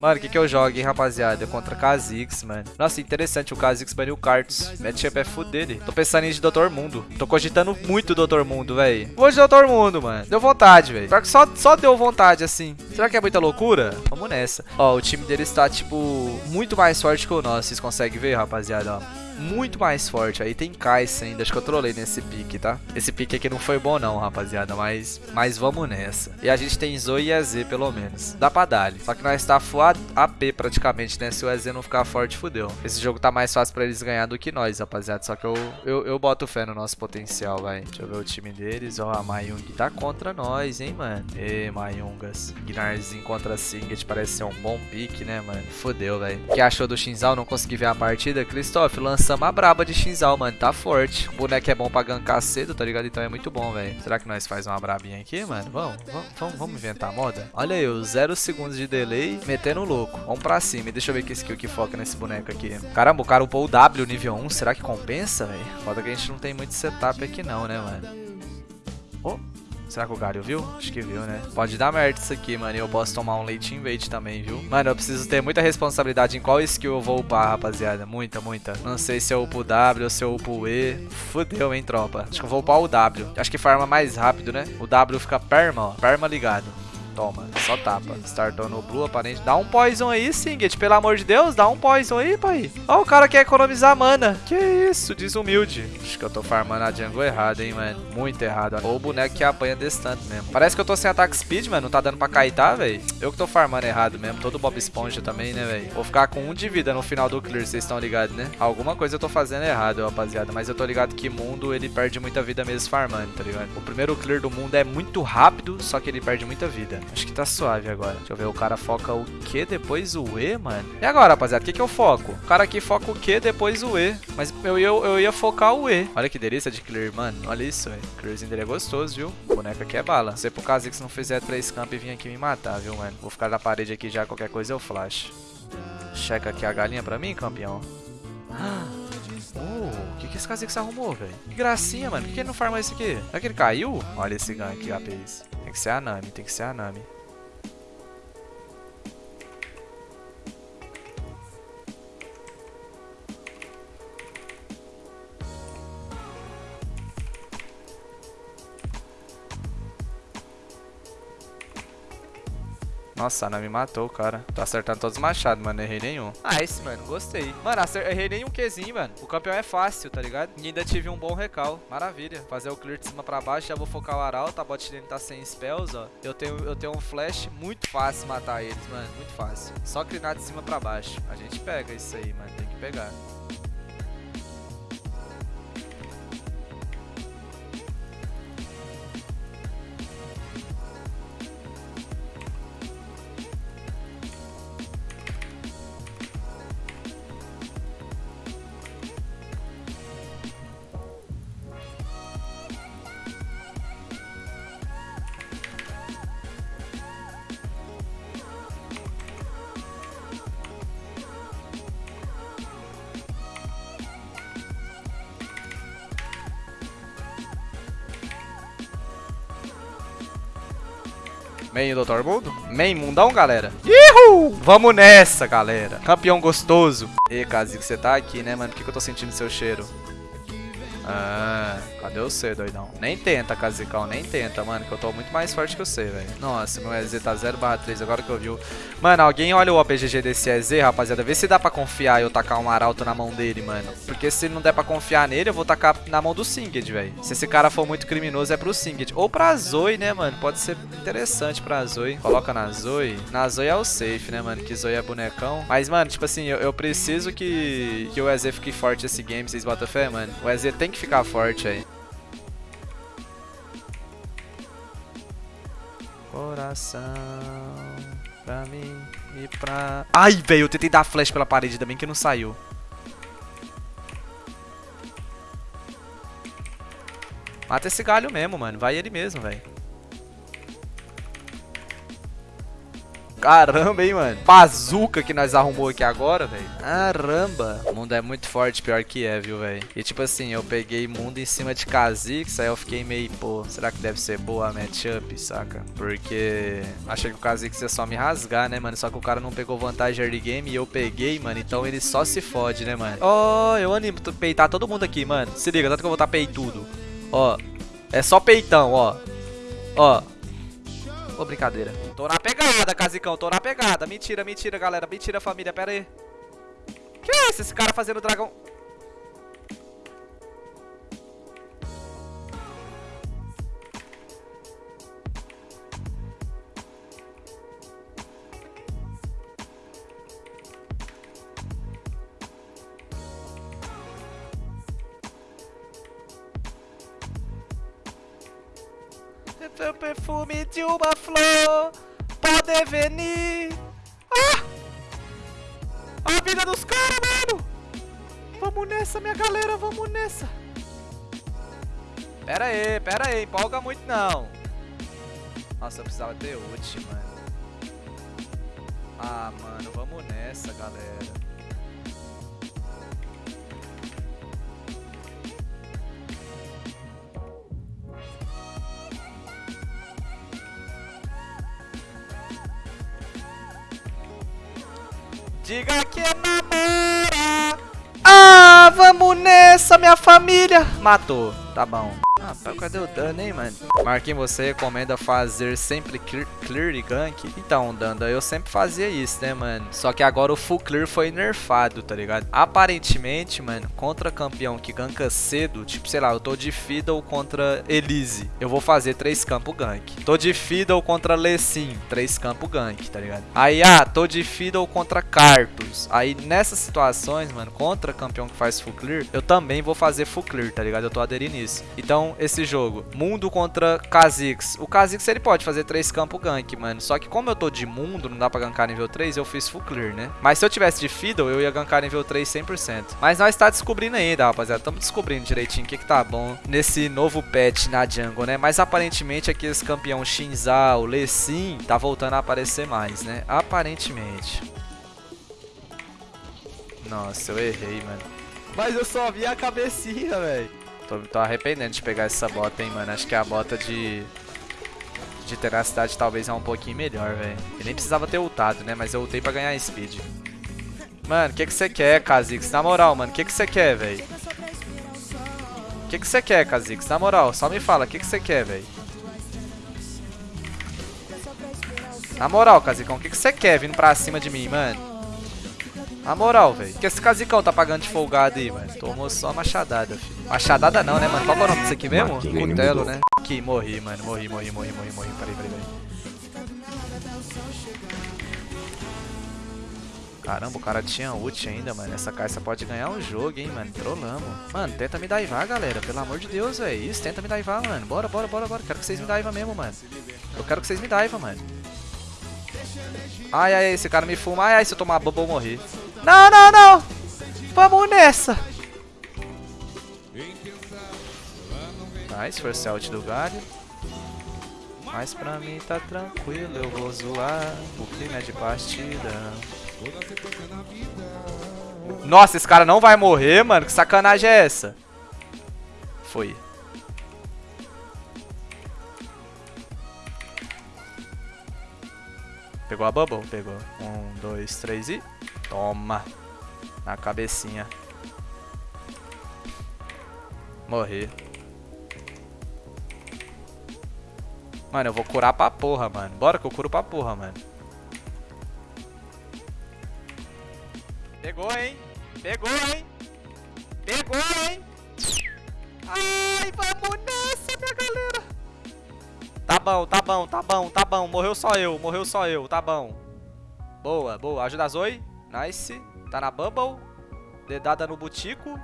Mano, o que que eu jogo, hein, rapaziada? Contra Kha'Zix, mano. Nossa, interessante, o Kha'Zix baniu o Kartos. Matchup é full dele. Tô pensando em de Doutor Mundo. Tô cogitando muito Doutor Mundo, velho. Vou de Doutor Mundo, mano. Deu vontade, velho. Que só, só deu vontade, assim. Será que é muita loucura? Vamos nessa. Ó, o time dele está, tipo, muito mais forte que o nosso. Vocês conseguem ver, rapaziada, ó muito mais forte. Aí tem Kai'Sa ainda, acho que eu trolei nesse pique, tá? Esse pique aqui não foi bom não, rapaziada, mas, mas vamos nessa. E a gente tem Zoe e EZ, pelo menos. Dá pra dar. Só que nós tá full AP praticamente, né? Se o EZ não ficar forte, fudeu. Esse jogo tá mais fácil pra eles ganhar do que nós, rapaziada. Só que eu, eu, eu boto fé no nosso potencial, vai. Deixa eu ver o time deles. Ó, a Mayung tá contra nós, hein, mano. Ê, Mayungas. Gnarzinho contra Singed parece ser um bom pique, né, mano? Fudeu, velho. O que achou do Shinzal? Não consegui ver a partida? Christoph, lança lançamos a braba de Shinzal, mano. Tá forte. O boneco é bom pra gankar cedo, tá ligado? Então é muito bom, velho. Será que nós faz uma brabinha aqui, mano? Vamos, vamos, vamos, inventar a moda? Olha os 0 segundos de delay, metendo louco. Vamos pra cima. deixa eu ver que skill que foca nesse boneco aqui. Caramba, o cara upou o W nível 1. Será que compensa, velho? Foda que a gente não tem muito setup aqui não, né, mano? Oh. Será que o Galho viu? Acho que viu, né? Pode dar merda isso aqui, mano. E eu posso tomar um leite invade também, viu? Mano, eu preciso ter muita responsabilidade em qual skill eu vou upar, rapaziada. Muita, muita. Não sei se eu upo o W ou se eu upo o E. Fudeu, hein, tropa. Acho que eu vou upar o W. Acho que farma mais rápido, né? O W fica perma, ó. Perma ligado. Toma, só tapa. Startou no blue, aparente. Dá um poison aí, Singed. Pelo amor de Deus, dá um poison aí, pai. Ó, o cara quer economizar mana. Que isso, desumilde. Acho que eu tô farmando a jungle errado, hein, mano. Muito errado. Ou o boneco que apanha desse tanto mesmo. Parece que eu tô sem ataque speed, mano. Não tá dando pra cair, tá, velho? Eu que tô farmando errado mesmo. Todo Bob Esponja também, né, velho? Vou ficar com um de vida no final do clear, vocês estão ligados, né? Alguma coisa eu tô fazendo errado, rapaziada. Mas eu tô ligado que mundo, ele perde muita vida mesmo farmando, tá ligado? O primeiro clear do mundo é muito rápido, só que ele perde muita vida. Acho que tá suave agora. Deixa eu ver, o cara foca o Q depois o E, mano. E agora, rapaziada, o que, que eu foco? O cara aqui foca o Q depois o E. Mas eu, eu, eu ia focar o E. Olha que delícia de clear, mano. Olha isso, velho. Clearzinho dele é gostoso, viu? O boneco aqui é bala. Se que se não fizer 3 camp e vir aqui me matar, viu, mano? Vou ficar na parede aqui já, qualquer coisa eu flash. Checa aqui a galinha pra mim, campeão. Oh, o que, que esse Kha'Zix arrumou, velho? Que gracinha, mano. Por que ele não farma isso aqui? Será que ele caiu? Olha esse gank, APs. Tem que ser a Nami, tem que ser a Nami. Nossa, Ana me matou, cara. Tô acertando todos os machados, mano. Não errei nenhum. Ah, esse, mano. Gostei. Mano, errei nenhum Qzinho, mano. O campeão é fácil, tá ligado? E ainda tive um bom recal. Maravilha. Fazer o clear de cima pra baixo. Já vou focar o Arauto. A bot lane tá sem spells, ó. Eu tenho, eu tenho um flash. Muito fácil matar eles, mano. Muito fácil. Só clinar de cima pra baixo. A gente pega isso aí, mano. Tem que pegar. Main Doutor Mundo? Main Mundão, galera. Ihu! Vamos nessa, galera. Campeão gostoso. E, Kazi, você tá aqui, né, mano? Por que, que eu tô sentindo seu cheiro? Ah, cadê você, doidão? Nem tenta, Kazikão, nem tenta, mano, que eu tô muito mais forte que você, velho. Nossa, meu EZ tá 0 3, agora que eu vi o... Mano, alguém olha o OPGG desse EZ, rapaziada, vê se dá pra confiar eu tacar um arauto na mão dele, mano. Porque se não der pra confiar nele, eu vou tacar na mão do Singed, velho. Se esse cara for muito criminoso, é pro Singed. Ou pra Zoe, né, mano? Pode ser interessante pra Zoe. Coloca na Zoe. Na Zoe é o safe, né, mano? Que Zoe é bonecão. Mas, mano, tipo assim, eu, eu preciso que, que o EZ fique forte esse game, vocês botam fé, mano? O EZ tem que que ficar forte aí. Coração pra mim e pra... Ai, velho, eu tentei dar flash pela parede, bem que não saiu. Mata esse galho mesmo, mano. Vai ele mesmo, velho. Caramba, hein, mano. Bazuca que nós arrumou aqui agora, velho. Caramba. O mundo é muito forte, pior que é, viu, velho. E tipo assim, eu peguei mundo em cima de Kha'Zix, aí eu fiquei meio, pô, será que deve ser boa a matchup, saca? Porque achei que o Kha'Zix ia só me rasgar, né, mano? Só que o cara não pegou vantagem early game e eu peguei, mano. Então ele só se fode, né, mano? Ó, oh, eu animo peitar todo mundo aqui, mano. Se liga, tanto que eu vou estar peitudo. Ó, é só peitão, ó. Ó. Ô, brincadeira. Tô na pegada, Casicão. Tô na pegada. Mentira, mentira, galera. Mentira, família. Pera aí. Que é esse? Esse cara fazendo dragão... o perfume de uma flor pode venir. Ah! A vida dos caras, mano! Vamos nessa, minha galera, vamos nessa. Pera aí, pera aí, empolga muito não. Nossa, eu precisava ter ult, mano. Ah, mano, vamos nessa, galera. Diga que namora. Ah, vamos nessa, minha família. Matou. Tá bom. Rapaz, cadê o dano, hein, mano? Marquinhos, você recomenda fazer sempre clear, clear e gank? Então, Danda, eu sempre fazia isso, né, mano? Só que agora o full clear foi nerfado, tá ligado? Aparentemente, mano, contra campeão que ganka cedo, tipo, sei lá, eu tô de Fiddle contra Elise, eu vou fazer três campos gank. Tô de Fiddle contra Lessin, três campos gank, tá ligado? Aí, ah, tô de Fiddle contra Cartus. Aí, nessas situações, mano, contra campeão que faz full clear, eu também vou fazer full clear, tá ligado? Eu tô aderindo nisso. Então, esse jogo. Mundo contra Kha'Zix. O Kha'Zix ele pode fazer 3 campo gank, mano. Só que como eu tô de mundo, não dá pra gankar nível 3, eu fiz full clear, né? Mas se eu tivesse de Fiddle, eu ia gankar nível 3 100%. Mas nós tá descobrindo ainda, rapaziada. Estamos descobrindo direitinho o que que tá bom nesse novo patch na jungle, né? Mas aparentemente aqui esse campeão Shinzao, Lessin, tá voltando a aparecer mais, né? Aparentemente. Nossa, eu errei, mano. Mas eu só vi a cabecinha, velho. Tô, tô arrependendo de pegar essa bota, hein, mano. Acho que a bota de... De tenacidade talvez é um pouquinho melhor, velho. E nem precisava ter ultado, né? Mas eu ultei pra ganhar speed. Mano, o que que você quer, Kha'Zix? Na moral, mano, o que que você quer, velho? O que que você quer, Kha'Zix? Na moral, só me fala, o que que você quer, velho? Na moral, Kha'Zicão, o que que você quer vindo pra cima de mim, mano? Na moral, velho. que esse casicão tá pagando de folgado aí, mano? Tomou só machadada, filho. Machadada não, né, mano? Qual é o nome disso aqui mesmo? Cutelo, né? Aqui, morri, mano. Morri, morri, morri, morri, morri. Peraí, peraí, peraí. Caramba, o cara tinha ult ainda, mano. Essa caixa pode ganhar um jogo, hein, mano. Trollamos. Mano, tenta me daivar, galera. Pelo amor de Deus, velho. Isso, tenta me daivar, mano. Bora, bora, bora, bora. Quero que vocês me daivam mesmo, mano. Eu quero que vocês me daivam, mano. Ai, ai, esse cara me fuma. Ai, ai, se eu tomar bubble, eu morri. Não, não, não. Vamos nessa. Nice, force out do galho. Mas pra mim tá tranquilo, eu vou zoar. O clima é de partida. Nossa, esse cara não vai morrer, mano. Que sacanagem é essa? Foi. Pegou a bubble? Pegou. Um, dois, três e... Toma. Na cabecinha. Morri. Mano, eu vou curar pra porra, mano. Bora que eu curo pra porra, mano. Pegou, hein? Pegou, hein? Bom, tá bom, tá bom, tá bom. Morreu só eu, morreu só eu, tá bom. Boa, boa. Ajuda a Zoe. Nice. Tá na Bubble. Dedada no Butico.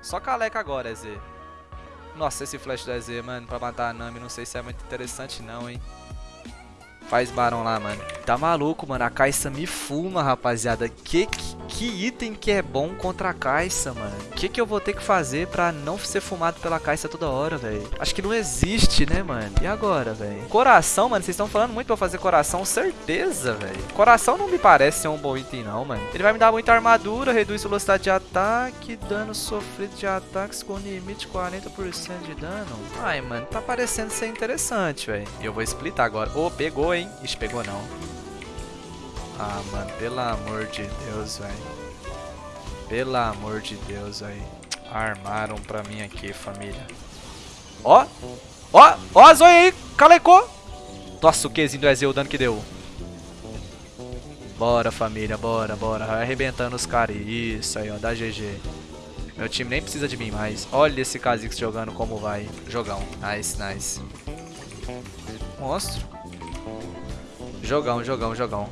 Só caleca agora, EZ. Nossa, esse flash do EZ, mano, pra matar a Nami, não sei se é muito interessante não, hein. Faz barão lá, mano. Tá maluco, mano. A Caixa me fuma, rapaziada. Que, que, que item que é bom contra a Caixa, mano? O que, que eu vou ter que fazer pra não ser fumado pela Caixa toda hora, velho? Acho que não existe, né, mano? E agora, velho? Coração, mano. Vocês estão falando muito pra fazer coração. Certeza, velho. Coração não me parece ser um bom item, não, mano. Ele vai me dar muita armadura, reduz velocidade de ataque, dano sofrido de ataques com limite de 40% de dano. Ai, mano. Tá parecendo ser interessante, velho. Eu vou splitar agora. Ô, oh, pegou, hein? Ixi, pegou não. Ah, mano, pelo amor de Deus, velho. Pelo amor de Deus, velho. Armaram pra mim aqui, família. Ó! Ó! Ó a zóia aí! Calecou! Nossa, o quezinho do Ezeu, o dano que deu. Bora, família, bora, bora. Vai arrebentando os caras. Isso aí, ó, dá GG. Meu time nem precisa de mim mais. Olha esse Kha'Zix jogando como vai. Jogão. Nice, nice. Monstro. Jogão, jogão, jogão.